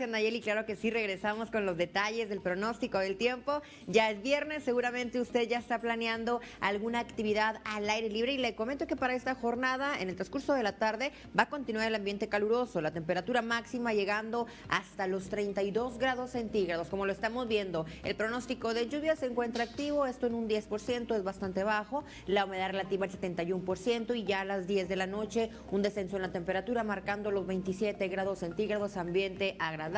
Gracias, Nayeli. Claro que sí, regresamos con los detalles del pronóstico del tiempo. Ya es viernes, seguramente usted ya está planeando alguna actividad al aire libre y le comento que para esta jornada, en el transcurso de la tarde, va a continuar el ambiente caluroso, la temperatura máxima llegando hasta los 32 grados centígrados, como lo estamos viendo. El pronóstico de lluvia se encuentra activo, esto en un 10%, es bastante bajo, la humedad relativa al 71% y ya a las 10 de la noche un descenso en la temperatura marcando los 27 grados centígrados, ambiente agradable,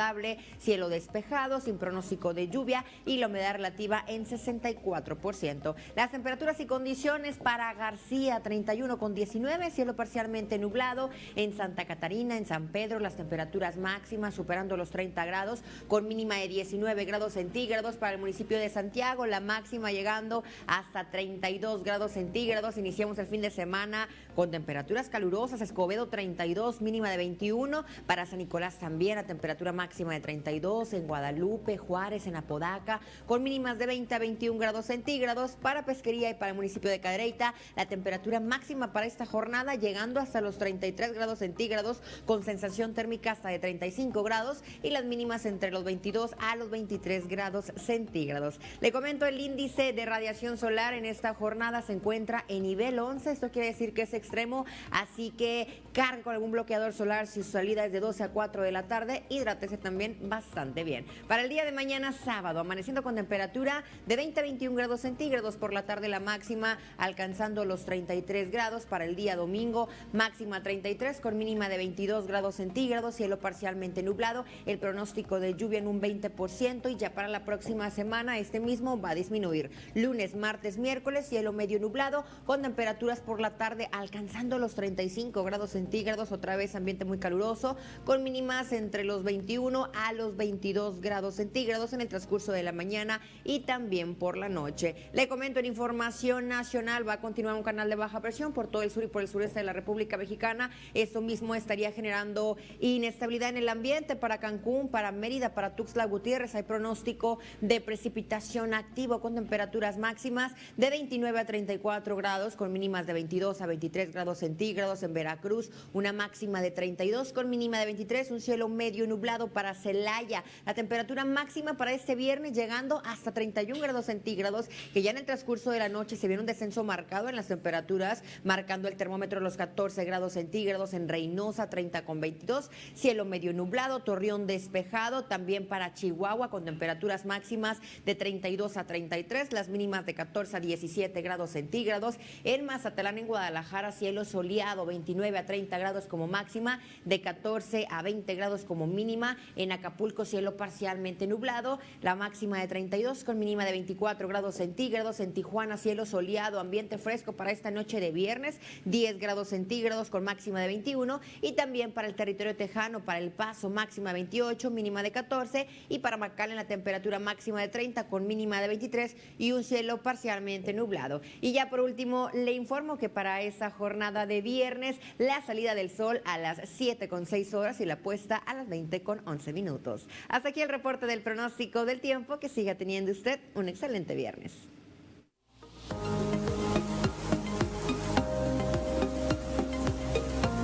cielo despejado, sin pronóstico de lluvia y la humedad relativa en 64%. Las temperaturas y condiciones para García, 31 con 19, cielo parcialmente nublado. En Santa Catarina, en San Pedro, las temperaturas máximas superando los 30 grados, con mínima de 19 grados centígrados para el municipio de Santiago, la máxima llegando hasta 32 grados centígrados. Iniciamos el fin de semana con temperaturas calurosas, Escobedo 32, mínima de 21, para San Nicolás también a temperatura temperatura máxima de 32 en Guadalupe, Juárez, en Apodaca, con mínimas de 20 a 21 grados centígrados. Para Pesquería y para el municipio de Cadereyta, la temperatura máxima para esta jornada llegando hasta los 33 grados centígrados, con sensación térmica hasta de 35 grados y las mínimas entre los 22 a los 23 grados centígrados. Le comento el índice de radiación solar en esta jornada se encuentra en nivel 11, esto quiere decir que es extremo, así que cargue con algún bloqueador solar si su salida es de 12 a 4 de la tarde y también bastante bien. Para el día de mañana sábado, amaneciendo con temperatura de 20 a 21 grados centígrados por la tarde la máxima alcanzando los 33 grados para el día domingo, máxima 33 con mínima de 22 grados centígrados, cielo parcialmente nublado, el pronóstico de lluvia en un 20% y ya para la próxima semana este mismo va a disminuir. Lunes, martes, miércoles, cielo medio nublado con temperaturas por la tarde alcanzando los 35 grados centígrados, otra vez ambiente muy caluroso con mínimas entre los 20 21 a los 22 grados centígrados en el transcurso de la mañana y también por la noche. Le comento en información nacional, va a continuar un canal de baja presión por todo el sur y por el sureste de la República Mexicana. Esto mismo estaría generando inestabilidad en el ambiente para Cancún, para Mérida, para Tuxtla Gutiérrez. Hay pronóstico de precipitación activo con temperaturas máximas de 29 a 34 grados, con mínimas de 22 a 23 grados centígrados en Veracruz, una máxima de 32 con mínima de 23, un cielo medio nublado para Celaya. La temperatura máxima para este viernes llegando hasta 31 grados centígrados, que ya en el transcurso de la noche se viene un descenso marcado en las temperaturas, marcando el termómetro los 14 grados centígrados en Reynosa, 30 con 22, cielo medio nublado, Torreón despejado, también para Chihuahua con temperaturas máximas de 32 a 33, las mínimas de 14 a 17 grados centígrados, en Mazatlán, en Guadalajara, cielo soleado, 29 a 30 grados como máxima, de 14 a 20 grados como mínima en Acapulco, cielo parcialmente nublado, la máxima de 32 con mínima de 24 grados centígrados. En Tijuana, cielo soleado, ambiente fresco para esta noche de viernes, 10 grados centígrados con máxima de 21. Y también para el territorio tejano, para El Paso, máxima de 28, mínima de 14. Y para en la temperatura máxima de 30 con mínima de 23 y un cielo parcialmente nublado. Y ya por último, le informo que para esta jornada de viernes, la salida del sol a las 7 con 6 horas y la puesta a las 20 con 11 minutos. Hasta aquí el reporte del pronóstico del tiempo. Que siga teniendo usted un excelente viernes.